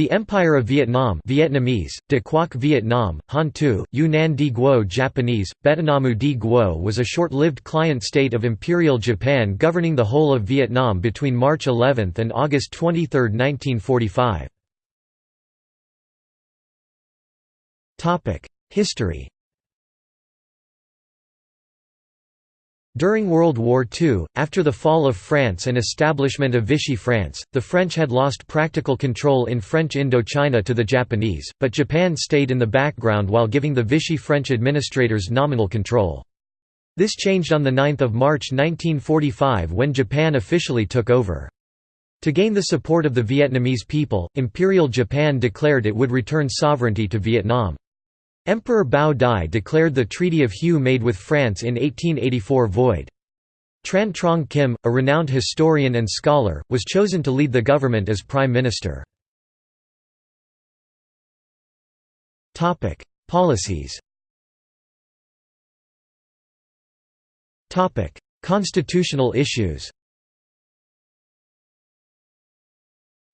The Empire of Vietnam Vietnamese, De Quoc Vietnam, Han Tu, Yunnan Di Guo Japanese, Betanamu Di Guo was a short-lived client state of Imperial Japan governing the whole of Vietnam between March 11 and August 23, 1945. History During World War II, after the fall of France and establishment of Vichy France, the French had lost practical control in French Indochina to the Japanese, but Japan stayed in the background while giving the Vichy French administrators nominal control. This changed on 9 March 1945 when Japan officially took over. To gain the support of the Vietnamese people, Imperial Japan declared it would return sovereignty to Vietnam. Emperor Bao Dai declared the Treaty of Hue made with France in 1884 void. Tran Trong Kim, a renowned historian and scholar, was chosen to lead the government as prime minister. Policies Constitutional issues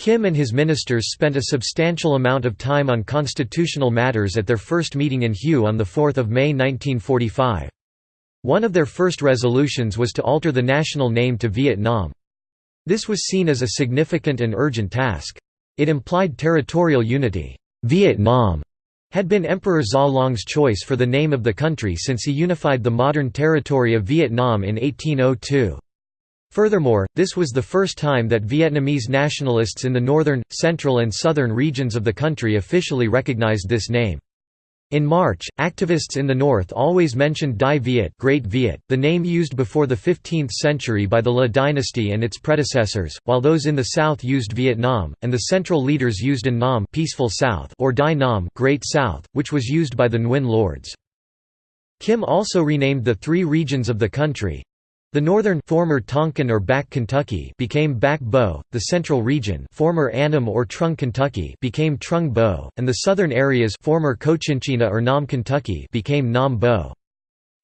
Kim and his ministers spent a substantial amount of time on constitutional matters at their first meeting in Hue on 4 May 1945. One of their first resolutions was to alter the national name to Vietnam. This was seen as a significant and urgent task. It implied territorial unity. Vietnam had been Emperor Gia Long's choice for the name of the country since he unified the modern territory of Vietnam in 1802. Furthermore, this was the first time that Vietnamese nationalists in the northern, central and southern regions of the country officially recognized this name. In March, activists in the north always mentioned Dai Viet, Great Viet, the name used before the 15th century by the La dynasty and its predecessors, while those in the south used Vietnam, and the central leaders used An Nam Peaceful South or Dai Nam Great South, which was used by the Nguyen lords. Kim also renamed the three regions of the country, the northern former Tonkin or Back Kentucky became Bac Bo, the central region former Annam or Trung Kentucky became Trung Bo, and the southern areas former Cochinchina or Nam Kentucky became Nam Bo.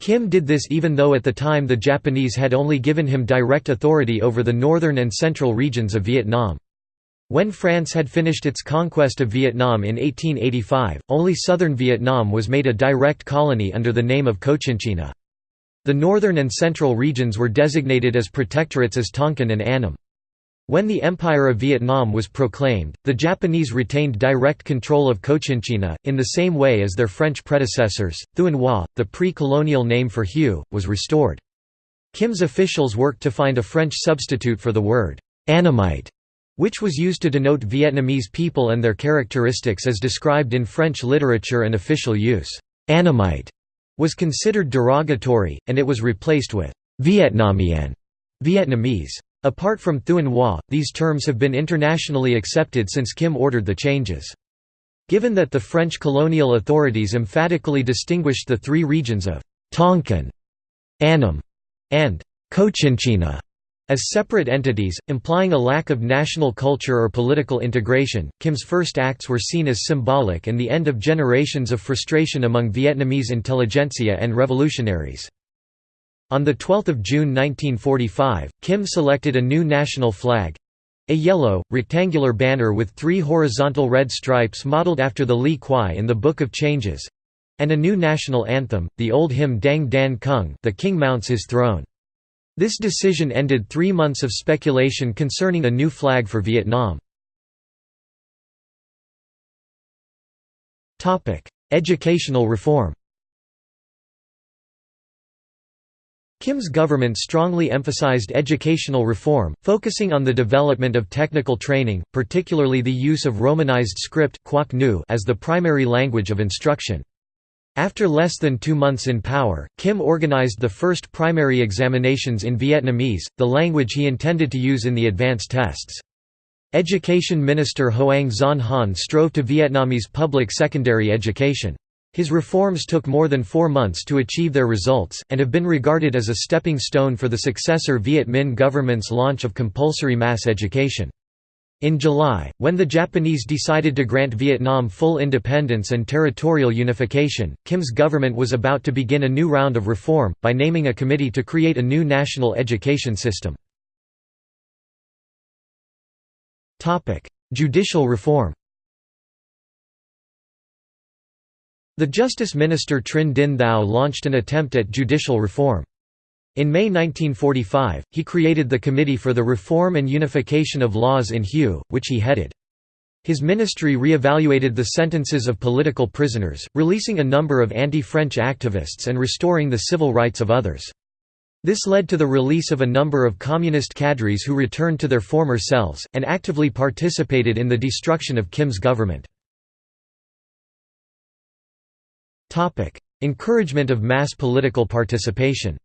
Kim did this even though at the time the Japanese had only given him direct authority over the northern and central regions of Vietnam. When France had finished its conquest of Vietnam in 1885, only southern Vietnam was made a direct colony under the name of Cochinchina. The northern and central regions were designated as protectorates as Tonkin and Annam. When the Empire of Vietnam was proclaimed, the Japanese retained direct control of Cochinchina, in the same way as their French predecessors. Thuan Hoa, the pre colonial name for Hue, was restored. Kim's officials worked to find a French substitute for the word Annamite, which was used to denote Vietnamese people and their characteristics as described in French literature and official use. Annamite was considered derogatory, and it was replaced with Vietnamien Vietnamese. Apart from Thuan Hoa, these terms have been internationally accepted since Kim ordered the changes. Given that the French colonial authorities emphatically distinguished the three regions of Tonkin, Annam, and Cochinchina as separate entities, implying a lack of national culture or political integration, Kim's first acts were seen as symbolic and the end of generations of frustration among Vietnamese intelligentsia and revolutionaries. On 12 June 1945, Kim selected a new national flag—a yellow, rectangular banner with three horizontal red stripes modeled after the Li Kuai in the Book of Changes—and a new national anthem, the old hymn Dang Dan Kung the king mounts his throne. This decision ended three months of speculation concerning a new flag for Vietnam. Educational reform Kim's government strongly emphasized educational reform, focusing on the development of technical training, particularly the use of Romanized script as the primary language of instruction. After less than two months in power, Kim organized the first primary examinations in Vietnamese, the language he intended to use in the advanced tests. Education Minister Hoang Xuan Han strove to Vietnamese public secondary education. His reforms took more than four months to achieve their results, and have been regarded as a stepping stone for the successor Viet Minh government's launch of compulsory mass education. In July, when the Japanese decided to grant Vietnam full independence and territorial unification, Kim's government was about to begin a new round of reform, by naming a committee to create a new national education system. Judicial reform The Justice Minister Trinh Dinh Thao launched an attempt at judicial reform. In May 1945, he created the Committee for the Reform and Unification of Laws in Hue, which he headed. His ministry re-evaluated the sentences of political prisoners, releasing a number of anti-French activists and restoring the civil rights of others. This led to the release of a number of communist cadres who returned to their former cells, and actively participated in the destruction of Kim's government. Encouragement of mass political participation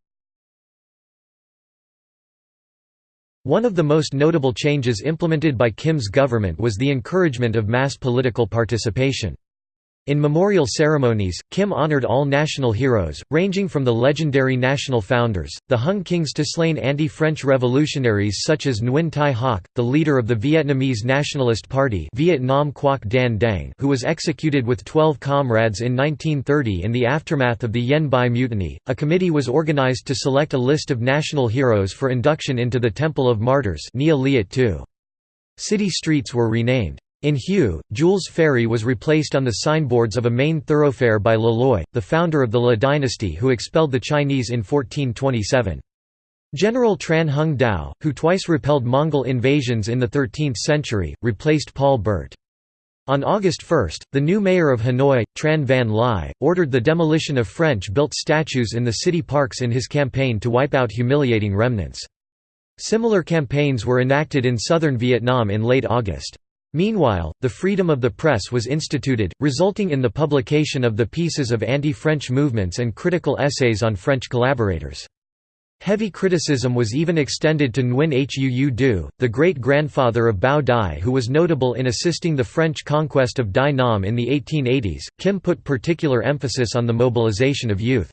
One of the most notable changes implemented by Kim's government was the encouragement of mass political participation. In memorial ceremonies, Kim honored all national heroes, ranging from the legendary national founders, the Hung Kings to slain anti-French revolutionaries such as Nguyen Thai Hoc, the leader of the Vietnamese Nationalist Party Viet Nam Quoc Dan Dang who was executed with 12 comrades in 1930 in the aftermath of the Yen Bai Mutiny. A committee was organized to select a list of national heroes for induction into the Temple of Martyrs City streets were renamed. In Hue, Jules Ferry was replaced on the signboards of a main thoroughfare by Le Loi the founder of the Le dynasty who expelled the Chinese in 1427. General Tran Hung Dao, who twice repelled Mongol invasions in the 13th century, replaced Paul Bert. On August 1, the new mayor of Hanoi, Tran Van Lai, ordered the demolition of French-built statues in the city parks in his campaign to wipe out humiliating remnants. Similar campaigns were enacted in southern Vietnam in late August. Meanwhile, the freedom of the press was instituted, resulting in the publication of the pieces of anti-French movements and critical essays on French collaborators. Heavy criticism was even extended to Nguyen Huu Du, the great-grandfather of Bao Dai who was notable in assisting the French conquest of Dai Nam in the 1880s. Kim put particular emphasis on the mobilization of youth.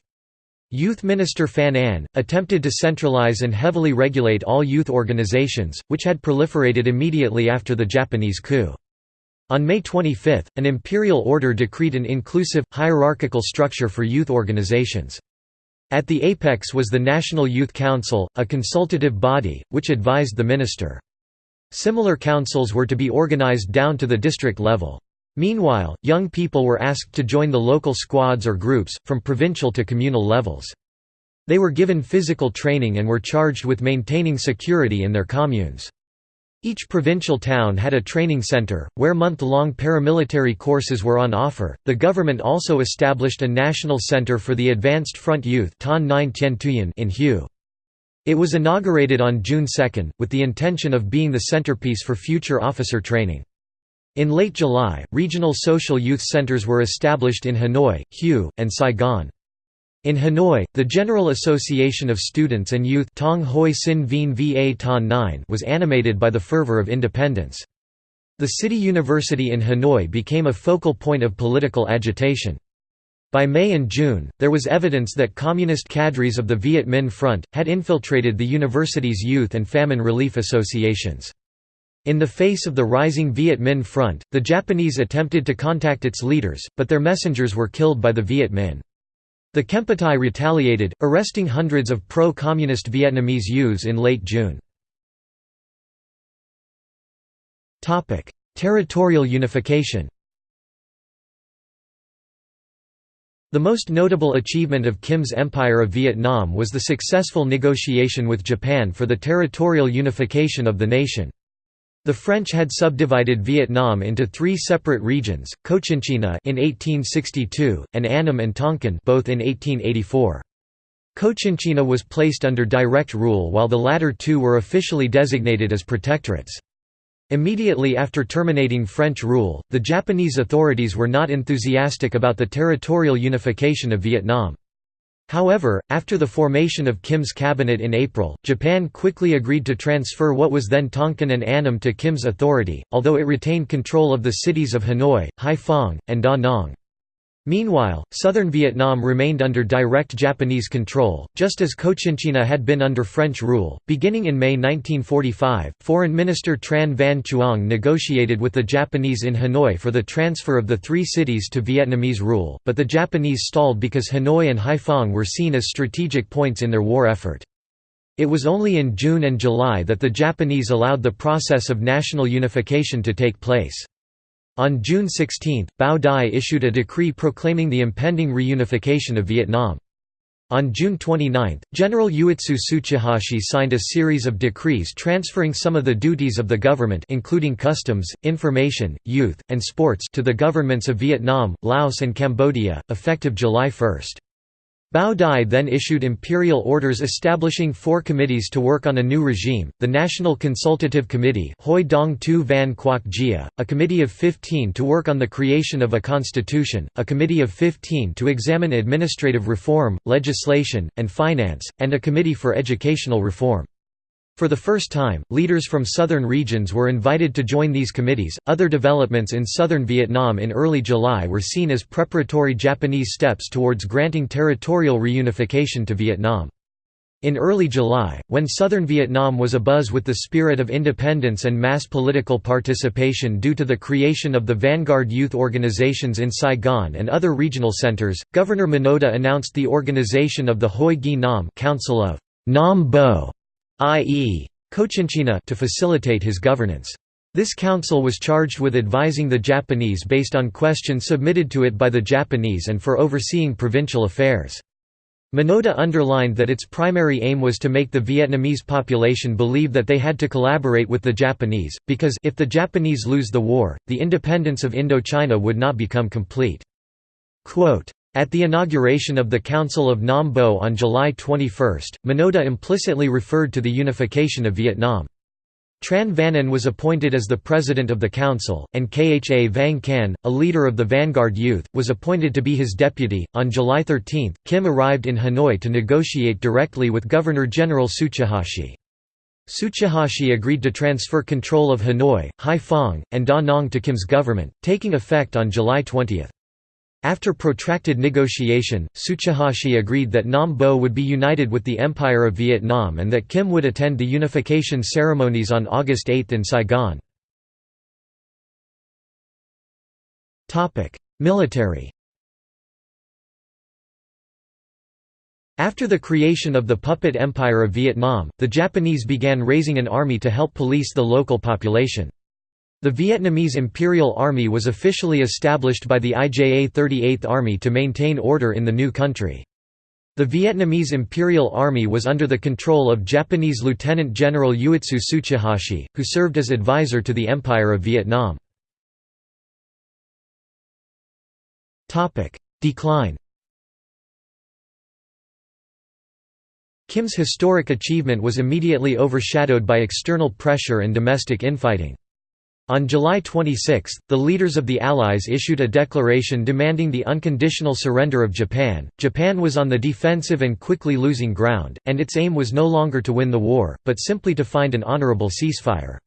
Youth Minister Phan Anh, attempted to centralize and heavily regulate all youth organizations, which had proliferated immediately after the Japanese coup. On May 25, an imperial order decreed an inclusive, hierarchical structure for youth organizations. At the apex was the National Youth Council, a consultative body, which advised the minister. Similar councils were to be organized down to the district level. Meanwhile, young people were asked to join the local squads or groups, from provincial to communal levels. They were given physical training and were charged with maintaining security in their communes. Each provincial town had a training center, where month long paramilitary courses were on offer. The government also established a national center for the Advanced Front Youth in Hue. It was inaugurated on June 2, with the intention of being the centerpiece for future officer training. In late July, regional social youth centers were established in Hanoi, Hue, and Saigon. In Hanoi, the General Association of Students and Youth Tong Hoi Sin Vien Va Ton 9 was animated by the fervor of independence. The city university in Hanoi became a focal point of political agitation. By May and June, there was evidence that communist cadres of the Viet Minh Front, had infiltrated the university's youth and famine relief associations. In the face of the rising Viet Minh Front, the Japanese attempted to contact its leaders, but their messengers were killed by the Viet Minh. The Kempeitai retaliated, arresting hundreds of pro-communist Vietnamese youths in late June. Territorial unification The most notable achievement of Kim's Empire of Vietnam was the successful negotiation with Japan for the territorial unification of the nation. The French had subdivided Vietnam into three separate regions, Cochinchina in 1862, and Annam and Tonkin both in 1884. Cochinchina was placed under direct rule while the latter two were officially designated as protectorates. Immediately after terminating French rule, the Japanese authorities were not enthusiastic about the territorial unification of Vietnam. However, after the formation of Kim's cabinet in April, Japan quickly agreed to transfer what was then Tonkin and Annam to Kim's authority, although it retained control of the cities of Hanoi, Haiphong, and Da Nang. Meanwhile, southern Vietnam remained under direct Japanese control, just as Cochinchina had been under French rule. Beginning in May 1945, Foreign Minister Tran Van Chuong negotiated with the Japanese in Hanoi for the transfer of the three cities to Vietnamese rule, but the Japanese stalled because Hanoi and Haiphong were seen as strategic points in their war effort. It was only in June and July that the Japanese allowed the process of national unification to take place. On June 16, Bao Dai issued a decree proclaiming the impending reunification of Vietnam. On June 29, General Uetsu Tsuchihashi signed a series of decrees transferring some of the duties of the government including customs, information, youth, and sports to the governments of Vietnam, Laos and Cambodia, effective July 1. Bao Dai then issued imperial orders establishing four committees to work on a new regime, the National Consultative Committee Hoi Dong Tu Van Quoc Gia, a committee of 15 to work on the creation of a constitution, a committee of 15 to examine administrative reform, legislation, and finance, and a committee for educational reform. For the first time, leaders from southern regions were invited to join these committees. Other developments in southern Vietnam in early July were seen as preparatory Japanese steps towards granting territorial reunification to Vietnam. In early July, when southern Vietnam was abuzz with the spirit of independence and mass political participation due to the creation of the vanguard youth organizations in Saigon and other regional centers, Governor Minoda announced the organization of the Hoi Gi Nam Council of Nam Bo i.e. Cochinchina to facilitate his governance. This council was charged with advising the Japanese based on questions submitted to it by the Japanese and for overseeing provincial affairs. Minoda underlined that its primary aim was to make the Vietnamese population believe that they had to collaborate with the Japanese, because if the Japanese lose the war, the independence of Indochina would not become complete. Quote, at the inauguration of the Council of Nam Bo on July 21, Minoda implicitly referred to the unification of Vietnam. Tran Van An was appointed as the president of the council, and Kha Van Can, a leader of the Vanguard Youth, was appointed to be his deputy. On July 13, Kim arrived in Hanoi to negotiate directly with Governor General Tsuchihashi. Tsuchihashi agreed to transfer control of Hanoi, Haiphong, and Da Nang to Kim's government, taking effect on July 20. After protracted negotiation, Tsuchihashi agreed that Nam Bo would be united with the Empire of Vietnam and that Kim would attend the unification ceremonies on August 8 in Saigon. Military After the creation of the puppet Empire of Vietnam, the Japanese began raising an army to help police the local population. The Vietnamese Imperial Army was officially established by the IJA 38th Army to maintain order in the new country. The Vietnamese Imperial Army was under the control of Japanese Lieutenant General Uetsu Tsuchihashi, who served as advisor to the Empire of Vietnam. Decline Kim's historic achievement was immediately overshadowed by external pressure and domestic infighting. On July 26, the leaders of the Allies issued a declaration demanding the unconditional surrender of Japan. Japan was on the defensive and quickly losing ground, and its aim was no longer to win the war, but simply to find an honorable ceasefire.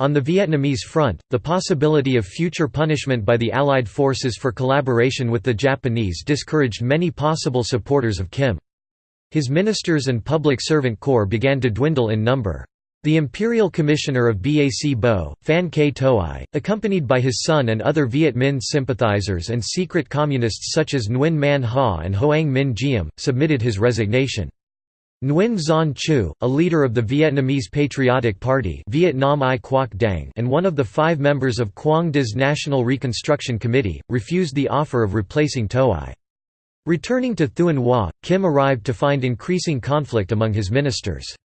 On the Vietnamese front, the possibility of future punishment by the Allied forces for collaboration with the Japanese discouraged many possible supporters of Kim. His ministers and public servant corps began to dwindle in number. The Imperial Commissioner of BAC Bo, Phan K Toi, accompanied by his son and other Viet Minh sympathizers and secret communists such as Nguyen Man Ha and Hoang Minh Diem, submitted his resignation. Nguyen Xuan Chu, a leader of the Vietnamese Patriotic Party Vietnam I Quoc Dang and one of the five members of Quang De's National Reconstruction Committee, refused the offer of replacing Toi. Returning to Thuan Hoa, Kim arrived to find increasing conflict among his ministers.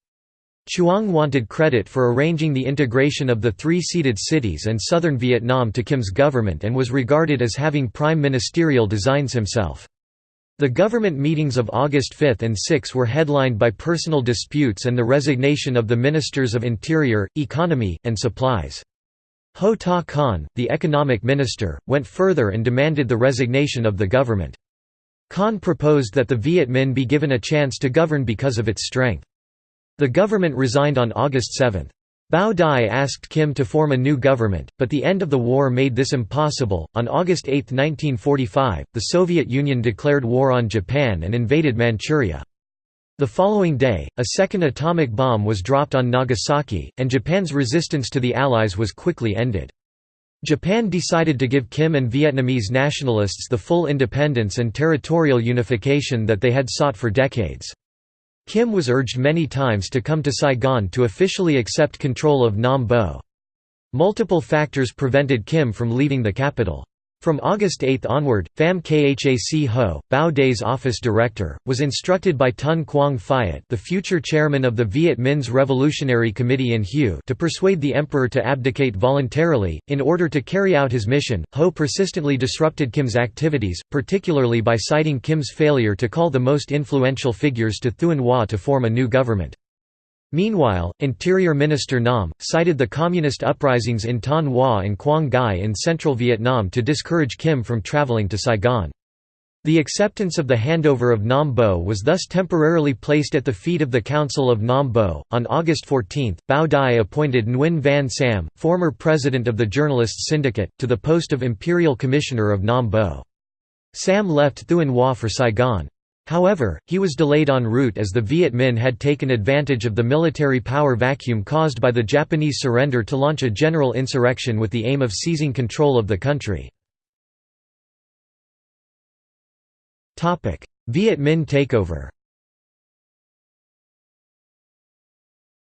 Chuong wanted credit for arranging the integration of the three-seated cities and southern Vietnam to Kim's government and was regarded as having prime ministerial designs himself. The government meetings of August 5 and 6 were headlined by personal disputes and the resignation of the ministers of Interior, Economy, and Supplies. Ho Ta Khan, the economic minister, went further and demanded the resignation of the government. Khan proposed that the Viet Minh be given a chance to govern because of its strength. The government resigned on August 7. Bao Dai asked Kim to form a new government, but the end of the war made this impossible. On August 8, 1945, the Soviet Union declared war on Japan and invaded Manchuria. The following day, a second atomic bomb was dropped on Nagasaki, and Japan's resistance to the Allies was quickly ended. Japan decided to give Kim and Vietnamese nationalists the full independence and territorial unification that they had sought for decades. Kim was urged many times to come to Saigon to officially accept control of Nam Bo. Multiple factors prevented Kim from leaving the capital. From August 8 onward, Pham Khac Ho, Bao Dai's office director, was instructed by Ton Quang Phiet the future chairman of the Viet Minh's Revolutionary Committee in Hue to persuade the emperor to abdicate voluntarily. In order to carry out his mission, Ho persistently disrupted Kim's activities, particularly by citing Kim's failure to call the most influential figures to Thuan Hoa to form a new government. Meanwhile, Interior Minister Nam, cited the communist uprisings in Ton Hoa and Quang Ngai in central Vietnam to discourage Kim from traveling to Saigon. The acceptance of the handover of Nam Bo was thus temporarily placed at the feet of the Council of Nam Bo. On August 14, Bao Dai appointed Nguyen Van Sam, former president of the Journalists Syndicate, to the post of Imperial Commissioner of Nam Bo. Sam left Thuan Hoa for Saigon. However, he was delayed en route as the Viet Minh had taken advantage of the military power vacuum caused by the Japanese surrender to launch a general insurrection with the aim of seizing control of the country. Viet Minh takeover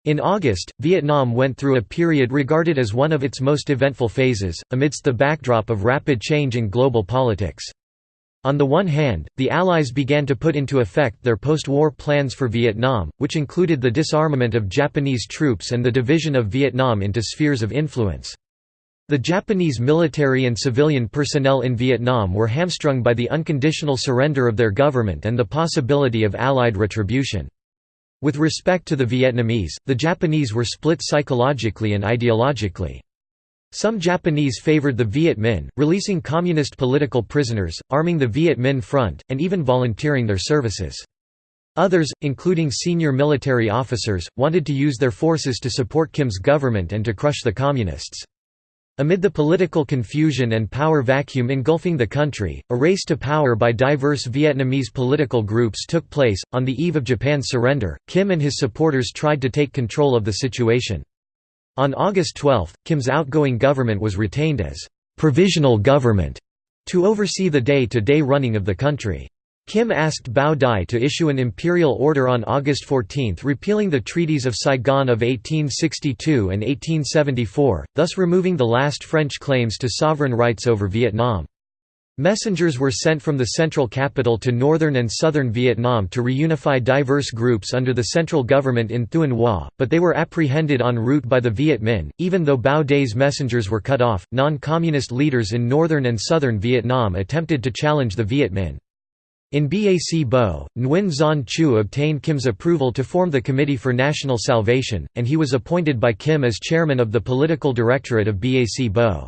In August, Vietnam went through a period regarded as one of its most eventful phases, amidst the backdrop of rapid change in global politics. On the one hand, the Allies began to put into effect their post-war plans for Vietnam, which included the disarmament of Japanese troops and the division of Vietnam into spheres of influence. The Japanese military and civilian personnel in Vietnam were hamstrung by the unconditional surrender of their government and the possibility of Allied retribution. With respect to the Vietnamese, the Japanese were split psychologically and ideologically. Some Japanese favored the Viet Minh, releasing communist political prisoners, arming the Viet Minh Front, and even volunteering their services. Others, including senior military officers, wanted to use their forces to support Kim's government and to crush the Communists. Amid the political confusion and power vacuum engulfing the country, a race to power by diverse Vietnamese political groups took place. On the eve of Japan's surrender, Kim and his supporters tried to take control of the situation. On August 12, Kim's outgoing government was retained as «provisional government» to oversee the day-to-day -day running of the country. Kim asked Bao Dai to issue an imperial order on August 14 repealing the treaties of Saigon of 1862 and 1874, thus removing the last French claims to sovereign rights over Vietnam. Messengers were sent from the central capital to northern and southern Vietnam to reunify diverse groups under the central government in Thuan Hoa, but they were apprehended en route by the Viet Minh. Even though Bao Dai's messengers were cut off, non communist leaders in northern and southern Vietnam attempted to challenge the Viet Minh. In Bac Bo, Nguyen Xuan Chu obtained Kim's approval to form the Committee for National Salvation, and he was appointed by Kim as chairman of the political directorate of Bac Bo.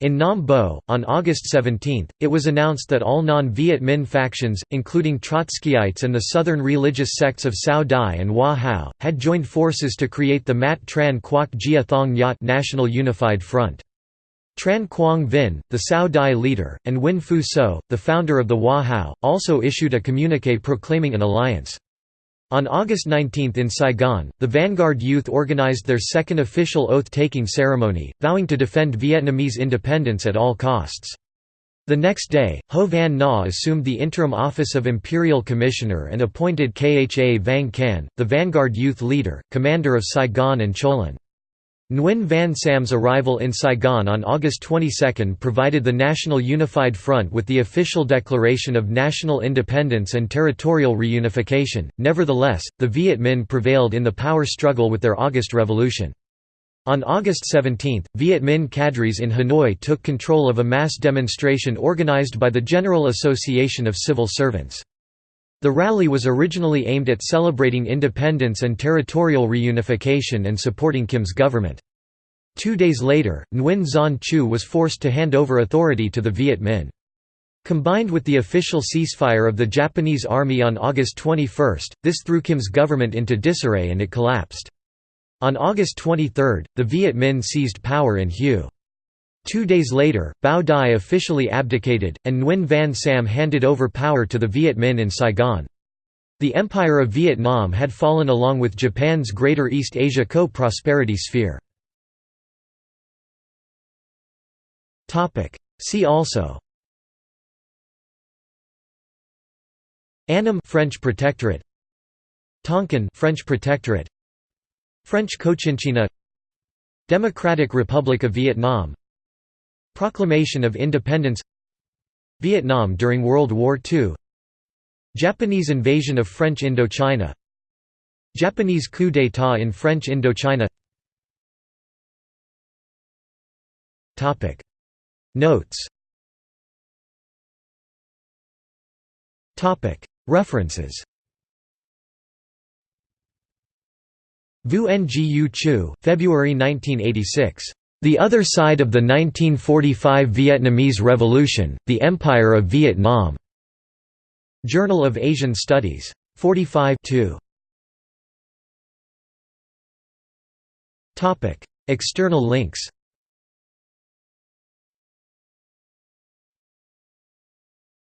In Nam Bo, on August 17, it was announced that all non-Viet Minh factions, including Trotskyites and the southern religious sects of Cao Dai and Hoa Hao, had joined forces to create the Mat Tran Quoc Gia Thong Nhat National Unified Front. Tran Quang Vinh, the Cao Dai leader, and Nguyen Phu So, the founder of the Hoa Hao, also issued a communique proclaiming an alliance. On August 19 in Saigon, the Vanguard Youth organized their second official oath-taking ceremony, vowing to defend Vietnamese independence at all costs. The next day, Ho Van Na assumed the interim office of Imperial Commissioner and appointed Kha Van Can, the Vanguard Youth leader, commander of Saigon and Cholon. Nguyen Van Sam's arrival in Saigon on August 22 provided the National Unified Front with the official declaration of national independence and territorial reunification. Nevertheless, the Viet Minh prevailed in the power struggle with their August Revolution. On August 17, Viet Minh cadres in Hanoi took control of a mass demonstration organized by the General Association of Civil Servants. The rally was originally aimed at celebrating independence and territorial reunification and supporting Kim's government. Two days later, Nguyen Xuan Chu was forced to hand over authority to the Viet Minh. Combined with the official ceasefire of the Japanese army on August 21, this threw Kim's government into disarray and it collapsed. On August 23, the Viet Minh seized power in Hue. Two days later, Bao Dai officially abdicated, and Nguyen Van Sam handed over power to the Viet Minh in Saigon. The Empire of Vietnam had fallen along with Japan's Greater East Asia co-prosperity sphere. See also Annam French Protectorate Tonkin French Protectorate French Cochinchina Democratic Republic of Vietnam Proclamation of Independence Vietnam during World War II Japanese invasion of French Indochina Japanese coup d'état in French Indochina Notes References Vu Ngu Chu, February 1986. The Other Side of the 1945 Vietnamese Revolution, The Empire of Vietnam. Journal of Asian Studies. 45 External links